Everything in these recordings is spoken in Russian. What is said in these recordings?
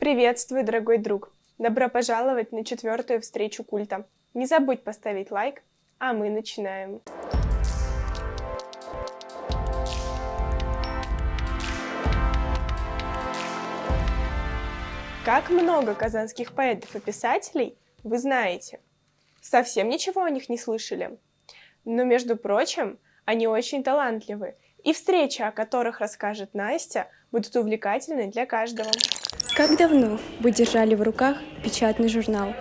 Приветствую, дорогой друг! Добро пожаловать на четвертую встречу культа. Не забудь поставить лайк, а мы начинаем. Как много казанских поэтов и писателей вы знаете? Совсем ничего о них не слышали? Но, между прочим, они очень талантливы, и встречи, о которых расскажет Настя, будут увлекательны для каждого. Как давно вы держали в руках печатный журнал?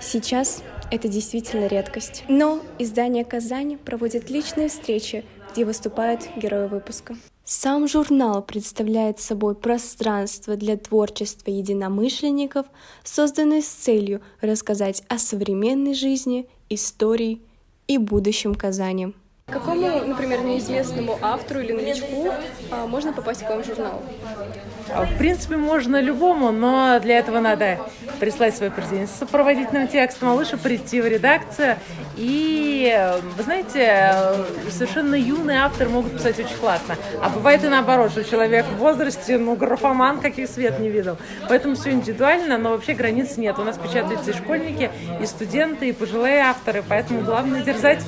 Сейчас это действительно редкость. Но издание «Казань» проводит личные встречи, где выступают герои выпуска. Сам журнал представляет собой пространство для творчества единомышленников, созданное с целью рассказать о современной жизни, истории и будущем Казани. Какому, например, неизвестному автору или новичку а, можно попасть в вам журнал? А, в принципе, можно любому, но для этого надо прислать свое произведение с сопроводительным текстом, а лучше прийти в редакцию. И, вы знаете, совершенно юные авторы могут писать очень классно. А бывает и наоборот, что человек в возрасте, ну, графоман, каких свет не видел. Поэтому все индивидуально, но вообще границ нет. У нас печатаются и школьники, и студенты, и пожилые авторы, поэтому главное дерзать.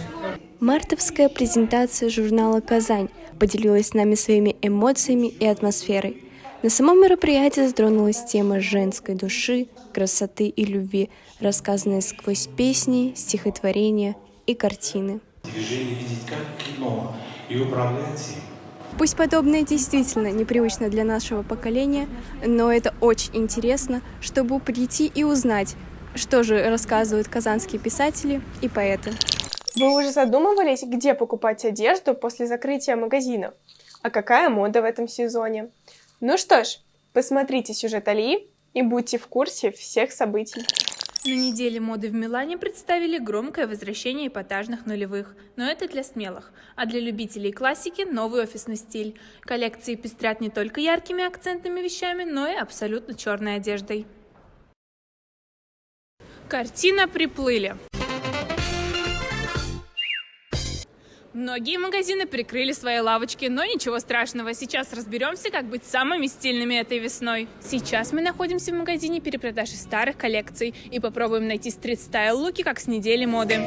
Мартовская презентация журнала «Казань» поделилась с нами своими эмоциями и атмосферой. На самом мероприятии затронулась тема женской души, красоты и любви, рассказанная сквозь песни, стихотворения и картины. Движение видеть как кино и управлять им. Пусть подобное действительно непривычно для нашего поколения, но это очень интересно, чтобы прийти и узнать, что же рассказывают казанские писатели и поэты. Вы уже задумывались, где покупать одежду после закрытия магазинов? А какая мода в этом сезоне? Ну что ж, посмотрите сюжет Алии и будьте в курсе всех событий. На неделе моды в Милане представили громкое возвращение эпатажных нулевых, но это для смелых, а для любителей классики новый офисный стиль. Коллекции пестрят не только яркими акцентными вещами, но и абсолютно черной одеждой. Картина «Приплыли». Многие магазины прикрыли свои лавочки, но ничего страшного. Сейчас разберемся, как быть самыми стильными этой весной. Сейчас мы находимся в магазине перепродажи старых коллекций и попробуем найти стрит-стайл луки, как с недели моды.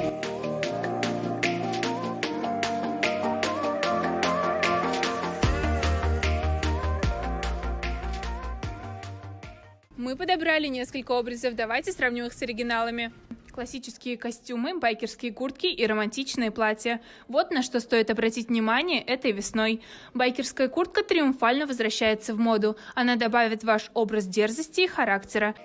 Мы подобрали несколько образов, давайте сравним их с оригиналами классические костюмы, байкерские куртки и романтичные платья. Вот на что стоит обратить внимание этой весной. Байкерская куртка триумфально возвращается в моду. Она добавит ваш образ дерзости и характера.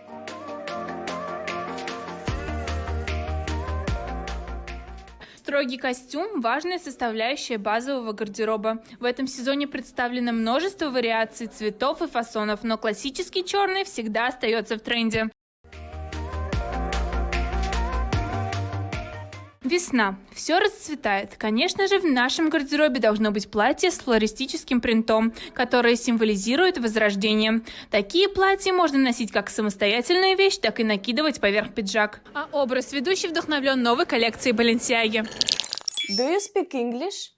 Строгий костюм – важная составляющая базового гардероба. В этом сезоне представлено множество вариаций цветов и фасонов, но классический черный всегда остается в тренде. Весна. Все расцветает. Конечно же, в нашем гардеробе должно быть платье с флористическим принтом, которое символизирует возрождение. Такие платья можно носить как самостоятельную вещь, так и накидывать поверх пиджак. А образ ведущий вдохновлен новой коллекцией Balenciaga. Do you speak English?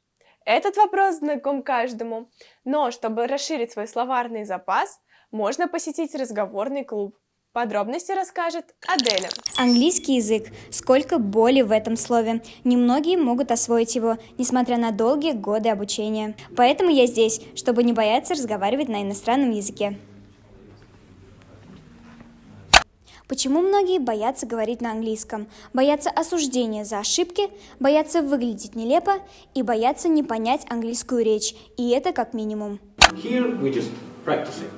Этот вопрос знаком каждому. Но чтобы расширить свой словарный запас, можно посетить разговорный клуб. Подробности расскажет Аделя. Английский язык. Сколько боли в этом слове. Немногие могут освоить его, несмотря на долгие годы обучения. Поэтому я здесь, чтобы не бояться разговаривать на иностранном языке. Почему многие боятся говорить на английском? Боятся осуждения за ошибки, боятся выглядеть нелепо и боятся не понять английскую речь. И это как минимум. Here we just practice it.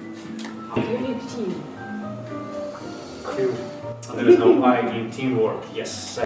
There's no I in teamwork. Yes.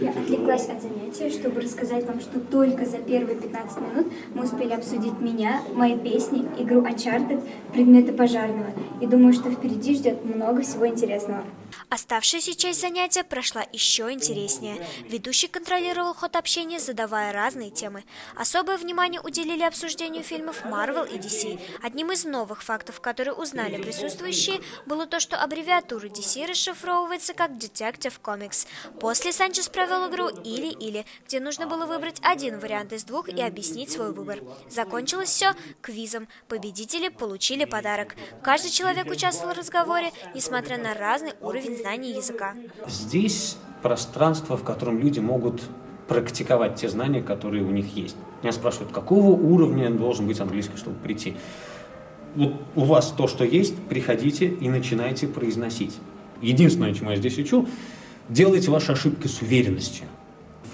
Я отвлеклась от занятия, чтобы рассказать вам, что только за первые 15 минут мы успели обсудить меня, мои песни, игру Uncharted, предметы пожарного. И думаю, что впереди ждет много всего интересного. Оставшаяся часть занятия прошла еще интереснее. Ведущий контролировал ход общения, задавая разные темы. Особое внимание уделили обсуждению фильмов Marvel и DC. Одним из новых фактов, которые узнали присутствующие, было то, что аббревиатура DC расшифровывается как Detective Comics. После Санчес провел игру «Или-или», где нужно было выбрать один вариант из двух и объяснить свой выбор. Закончилось все квизом. Победители получили подарок. Каждый человек участвовал в разговоре, несмотря на разный уровень знаний языка. Здесь пространство, в котором люди могут практиковать те знания, которые у них есть. Меня спрашивают, какого уровня должен быть английский, чтобы прийти. Вот у вас то, что есть, приходите и начинайте произносить. Единственное, чему я здесь учу, делайте ваши ошибки с уверенностью.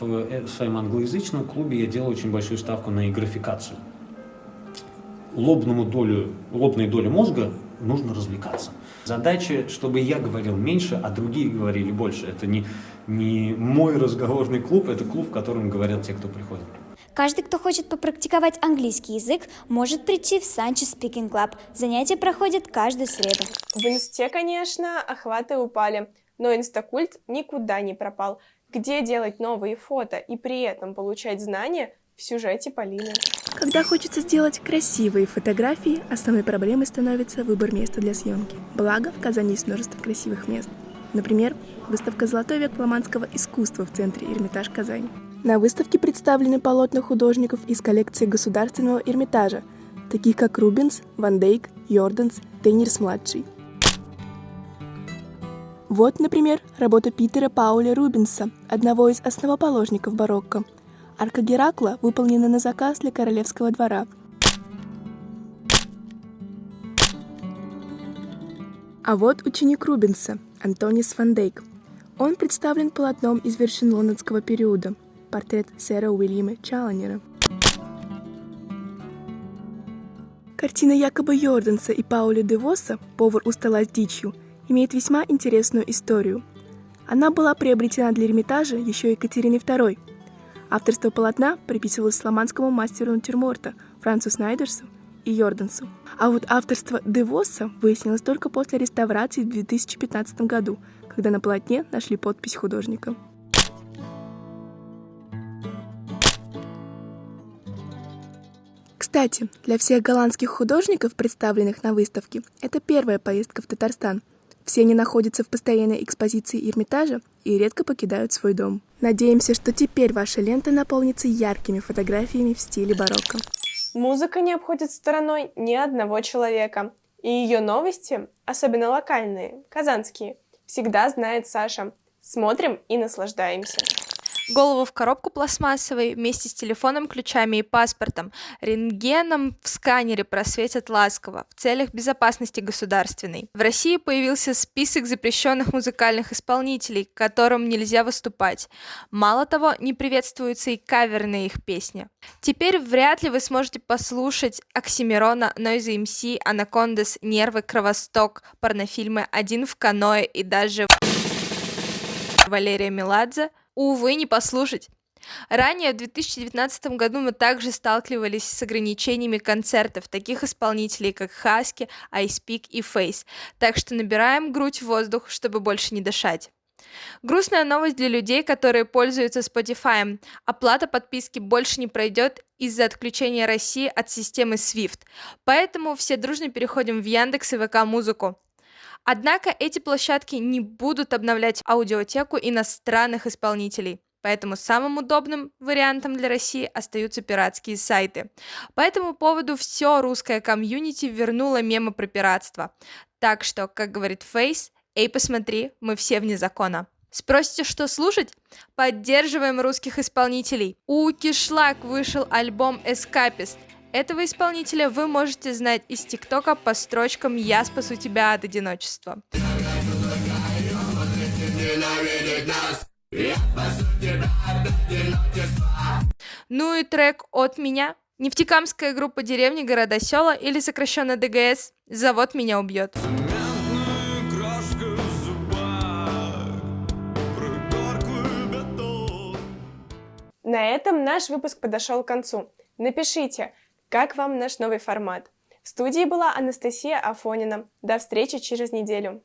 В э, своем англоязычном клубе я делаю очень большую ставку на игрофикацию. Лобному долю, лобной доле мозга нужно развлекаться. Задача, чтобы я говорил меньше, а другие говорили больше. Это не, не мой разговорный клуб, это клуб, в котором говорят те, кто приходит. Каждый, кто хочет попрактиковать английский язык, может прийти в Санчи Speaking Club. Занятия проходят каждую среду. В инсте, конечно, охваты упали, но инстакульт никуда не пропал. Где делать новые фото и при этом получать знания в сюжете Полины? Когда хочется сделать красивые фотографии, основной проблемой становится выбор места для съемки. Благо, в Казани есть множество красивых мест. Например, выставка «Золотой век фламандского искусства» в центре Эрмитаж Казань. На выставке представлены полотна художников из коллекции Государственного Эрмитажа, таких как Рубенс, Ван Дейк, Йорданс, Тейнерс-младший. Вот, например, работа Питера Пауля Рубенса, одного из основоположников барокко. Арка Геракла выполнена на заказ для королевского двора. А вот ученик Рубенса, Антонис Ван Дейк. Он представлен полотном из вершин лондонского периода – портрет сэра Уильяма Чалленера. Картина якобы Йорданса и Пауля Девоса «Повар у стола с дичью» имеет весьма интересную историю. Она была приобретена для Эрмитажа еще Екатериной II. Авторство полотна приписывалось фламандскому мастеру натюрморта Францу Снайдерсу и Йордансу. А вот авторство Девоса выяснилось только после реставрации в 2015 году, когда на полотне нашли подпись художника. Кстати, для всех голландских художников, представленных на выставке, это первая поездка в Татарстан. Все они находятся в постоянной экспозиции Эрмитажа и редко покидают свой дом. Надеемся, что теперь ваша лента наполнится яркими фотографиями в стиле барокко. Музыка не обходит стороной ни одного человека. И ее новости, особенно локальные, казанские, всегда знает Саша. Смотрим и наслаждаемся голову в коробку пластмассовой вместе с телефоном, ключами и паспортом. Рентгеном в сканере просветят ласково в целях безопасности государственной. В России появился список запрещенных музыкальных исполнителей, которым нельзя выступать. Мало того, не приветствуются и каверные их песни. Теперь вряд ли вы сможете послушать Оксимирона, Нойза МС, Анакондас, Нервы, Кровосток, порнофильмы «Один в каное» и даже Валерия Меладзе – увы, не послушать. Ранее, в 2019 году, мы также сталкивались с ограничениями концертов таких исполнителей, как Хаски, Icepeak и Face, так что набираем грудь в воздух, чтобы больше не дышать. Грустная новость для людей, которые пользуются Spotify. Оплата подписки больше не пройдет из-за отключения России от системы SWIFT. Поэтому все дружно переходим в Яндекс и ВК Музыку. Однако эти площадки не будут обновлять аудиотеку иностранных исполнителей. Поэтому самым удобным вариантом для России остаются пиратские сайты. По этому поводу все русское комьюнити вернуло мемы про пиратство. Так что, как говорит Фейс, эй, посмотри, мы все вне закона. Спросите, что слушать? Поддерживаем русских исполнителей. У Кишлак вышел альбом «Эскапист». Этого исполнителя вы можете знать из ТикТока по строчкам «Я спасу тебя от одиночества». Ну и трек от меня. Нефтекамская группа деревни, города, села или сокращенно ДГС «Завод меня убьет». На этом наш выпуск подошел к концу. Напишите, как вам наш новый формат? В студии была Анастасия Афонина. До встречи через неделю.